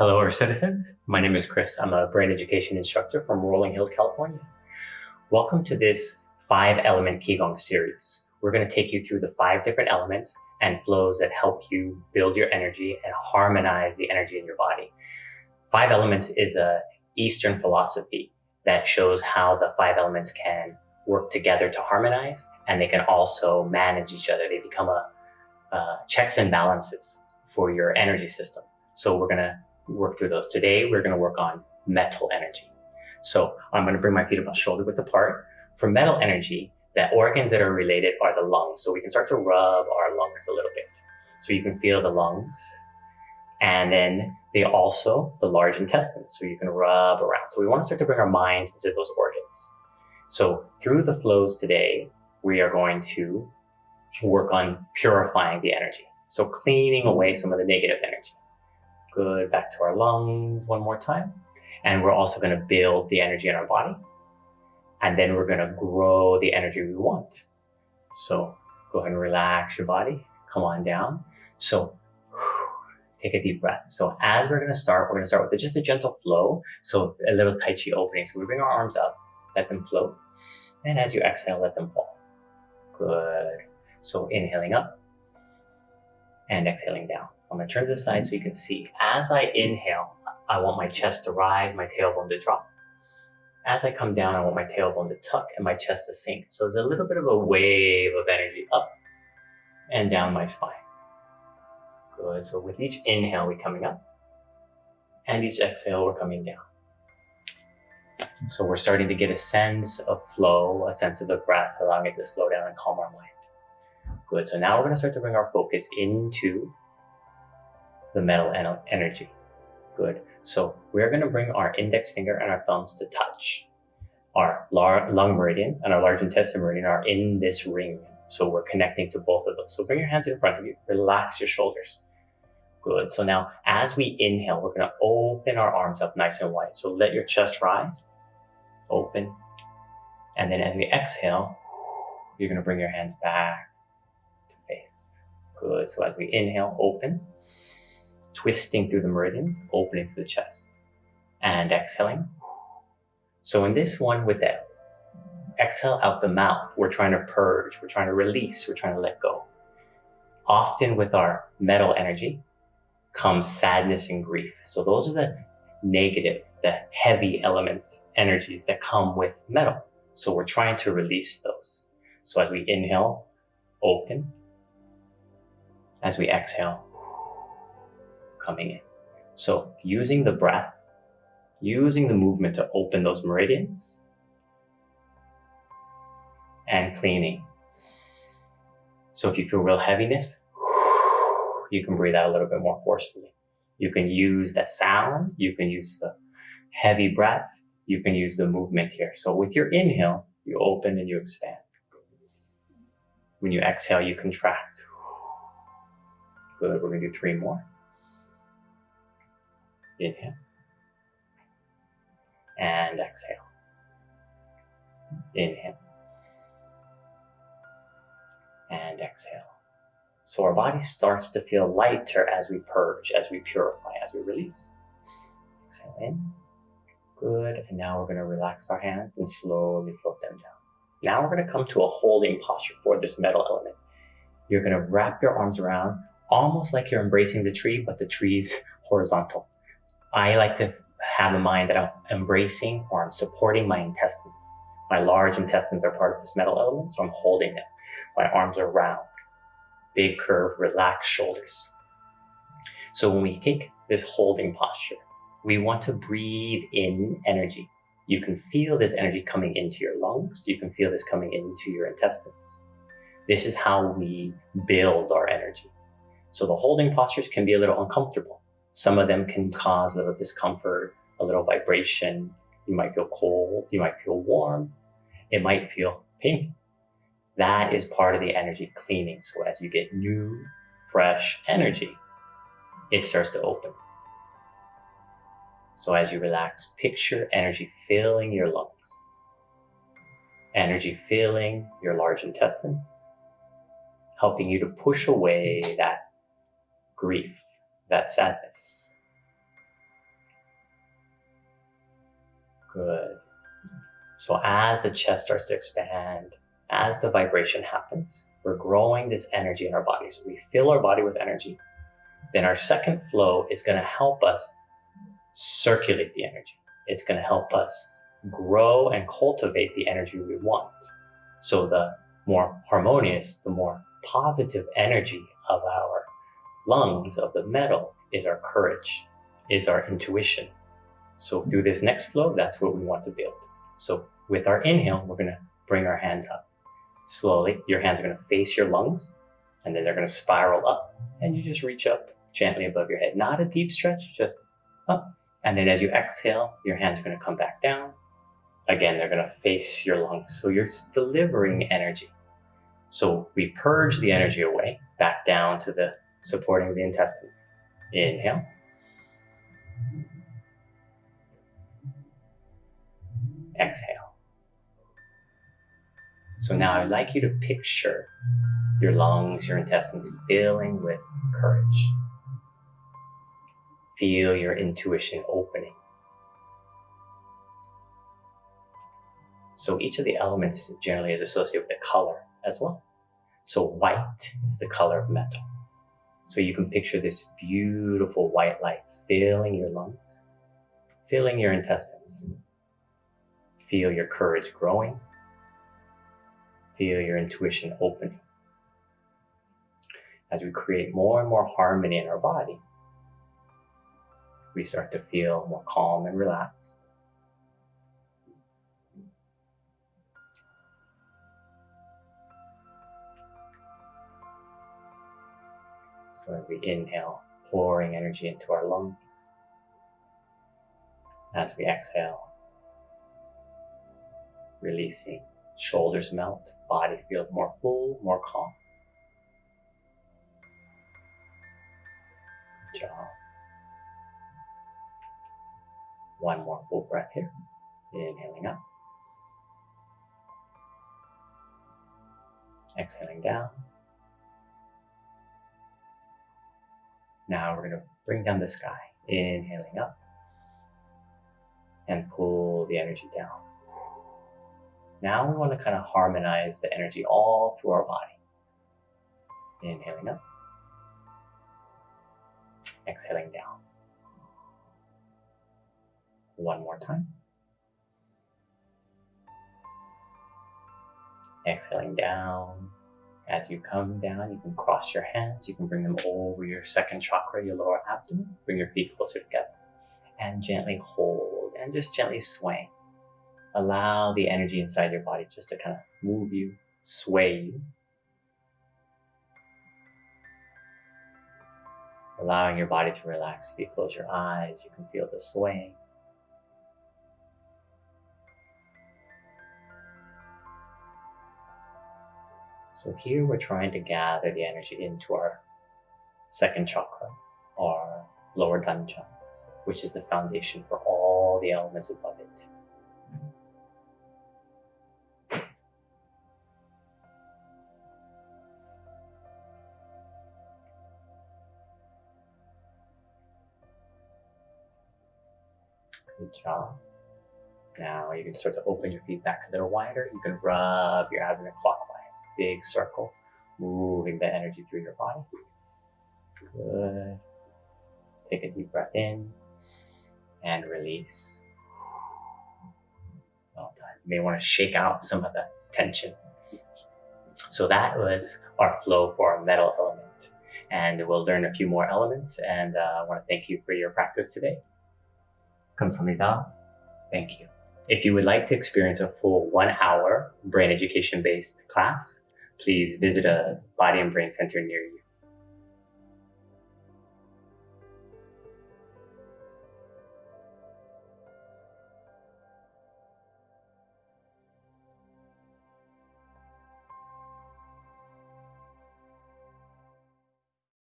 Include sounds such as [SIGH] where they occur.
Hello, Earth citizens. My name is Chris. I'm a brain education instructor from Rolling Hills, California. Welcome to this five element Qigong series. We're going to take you through the five different elements and flows that help you build your energy and harmonize the energy in your body. Five elements is a Eastern philosophy that shows how the five elements can work together to harmonize and they can also manage each other. They become a, uh, checks and balances for your energy system. So we're going to work through those. Today, we're going to work on metal energy. So I'm going to bring my feet about shoulder width apart. For metal energy, the organs that are related are the lungs. So we can start to rub our lungs a little bit. So you can feel the lungs. And then they also, the large intestine. So you can rub around. So we want to start to bring our mind into those organs. So through the flows today, we are going to work on purifying the energy. So cleaning away some of the negative energy. Good, back to our lungs one more time. And we're also gonna build the energy in our body. And then we're gonna grow the energy we want. So go ahead and relax your body. Come on down. So take a deep breath. So as we're gonna start, we're gonna start with just a gentle flow. So a little Tai Chi opening. So we bring our arms up, let them float. And as you exhale, let them fall. Good. So inhaling up and exhaling down. I'm gonna turn to the side so you can see. As I inhale, I want my chest to rise, my tailbone to drop. As I come down, I want my tailbone to tuck and my chest to sink. So there's a little bit of a wave of energy up and down my spine. Good. So with each inhale, we're coming up and each exhale, we're coming down. So we're starting to get a sense of flow, a sense of the breath, allowing it to slow down and calm our mind. Good. So now we're to start to bring our focus into the metal energy. Good. So we're going to bring our index finger and our thumbs to touch. Our lung meridian and our large intestine meridian are in this ring. So we're connecting to both of those. So bring your hands in front of you. Relax your shoulders. Good. So now as we inhale, we're going to open our arms up nice and wide. So let your chest rise, open. And then as we exhale, you're going to bring your hands back to face. Good. So as we inhale, open twisting through the meridians, opening through the chest and exhaling. So in this one with the exhale out the mouth, we're trying to purge, we're trying to release, we're trying to let go. Often with our metal energy comes sadness and grief. So those are the negative, the heavy elements, energies that come with metal. So we're trying to release those. So as we inhale, open. As we exhale, coming in. So using the breath, using the movement to open those meridians and cleaning. So if you feel real heaviness, [SIGHS] you can breathe out a little bit more forcefully. You can use the sound, you can use the heavy breath, you can use the movement here. So with your inhale, you open and you expand. When you exhale, you contract. Good, we're gonna do three more. Inhale. And exhale. Inhale. And exhale. So our body starts to feel lighter as we purge, as we purify, as we release. Exhale in. Good. And now we're going to relax our hands and slowly float them down. Now we're going to come to a holding posture for this metal element. You're going to wrap your arms around almost like you're embracing the tree, but the tree's horizontal. I like to have in mind that I'm embracing or I'm supporting my intestines. My large intestines are part of this metal element, so I'm holding them. My arms are round, big curve, relaxed shoulders. So when we take this holding posture, we want to breathe in energy. You can feel this energy coming into your lungs. You can feel this coming into your intestines. This is how we build our energy. So the holding postures can be a little uncomfortable. Some of them can cause a little discomfort, a little vibration. You might feel cold. You might feel warm. It might feel painful. That is part of the energy cleaning. So as you get new, fresh energy, it starts to open. So as you relax, picture energy filling your lungs, energy filling your large intestines, helping you to push away that grief, that sadness. Good. So as the chest starts to expand, as the vibration happens, we're growing this energy in our body. So we fill our body with energy. Then our second flow is going to help us circulate the energy. It's going to help us grow and cultivate the energy we want. So the more harmonious, the more positive energy of our lungs, of the metal, is our courage, is our intuition. So through this next flow, that's what we want to build. So with our inhale, we're going to bring our hands up. Slowly, your hands are going to face your lungs, and then they're going to spiral up, and you just reach up gently above your head. Not a deep stretch, just up. And then as you exhale, your hands are going to come back down. Again, they're going to face your lungs. So you're delivering energy. So we purge the energy away, back down to the supporting the intestines. Inhale. Exhale. So now I'd like you to picture your lungs, your intestines filling with courage. Feel your intuition opening. So each of the elements generally is associated with a color as well. So white is the color of metal. So you can picture this beautiful white light filling your lungs, filling your intestines. Feel your courage growing. Feel your intuition opening. As we create more and more harmony in our body, we start to feel more calm and relaxed. So as we inhale, pouring energy into our lungs. As we exhale, releasing, shoulders melt, body feels more full, more calm. Good job. One more full breath here. Inhaling up. Exhaling down. Now we're going to bring down the sky. Inhaling up. And pull the energy down. Now we want to kind of harmonize the energy all through our body. Inhaling up. Exhaling down. One more time. Exhaling down. As you come down, you can cross your hands. You can bring them over your second chakra, your lower abdomen. Bring your feet closer together. And gently hold and just gently sway. Allow the energy inside your body just to kind of move you, sway you. Allowing your body to relax. If you close your eyes, you can feel the swaying. So here we're trying to gather the energy into our second chakra, our lower dantian, which is the foundation for all the elements above it. Good job. Now you can start to open your feet back a little wider. You can rub your abdomen clockwise big circle, moving the energy through your body. Good. Take a deep breath in and release. Well done. You may want to shake out some of the tension. So that was our flow for our metal element. And we'll learn a few more elements. And uh, I want to thank you for your practice today. 감사합니다. Thank you. If you would like to experience a full one hour brain education based class, please visit a body and brain center near you.